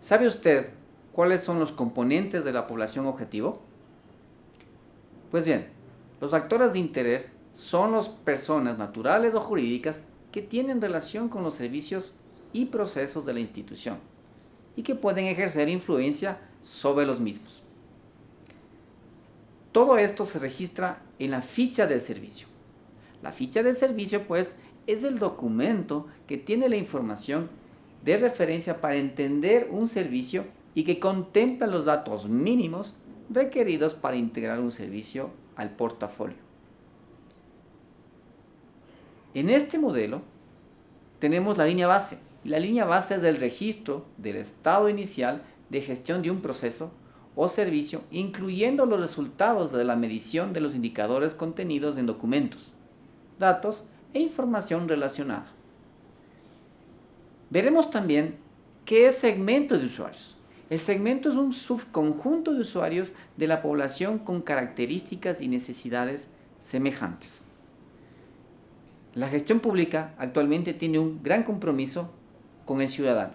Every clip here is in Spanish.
¿Sabe usted cuáles son los componentes de la población objetivo? Pues bien, los actores de interés son las personas naturales o jurídicas que tienen relación con los servicios y procesos de la institución y que pueden ejercer influencia sobre los mismos. Todo esto se registra en la ficha del servicio. La ficha del servicio, pues, es el documento que tiene la información de referencia para entender un servicio y que contempla los datos mínimos requeridos para integrar un servicio al portafolio. En este modelo tenemos la línea base, y la línea base es el registro del estado inicial de gestión de un proceso o servicio, incluyendo los resultados de la medición de los indicadores contenidos en documentos, datos e información relacionada. Veremos también qué es segmento de usuarios. El segmento es un subconjunto de usuarios de la población con características y necesidades semejantes. La gestión pública actualmente tiene un gran compromiso con el ciudadano.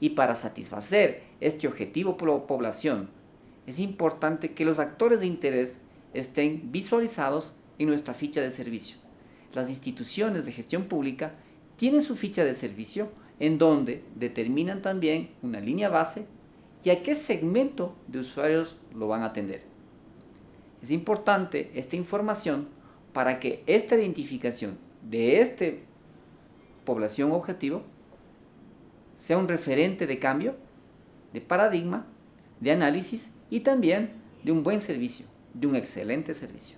Y para satisfacer este objetivo por población, es importante que los actores de interés estén visualizados en nuestra ficha de servicio. Las instituciones de gestión pública tienen su ficha de servicio en donde determinan también una línea base y a qué segmento de usuarios lo van a atender. Es importante esta información para que esta identificación de esta población objetivo sea un referente de cambio, de paradigma, de análisis y también de un buen servicio, de un excelente servicio.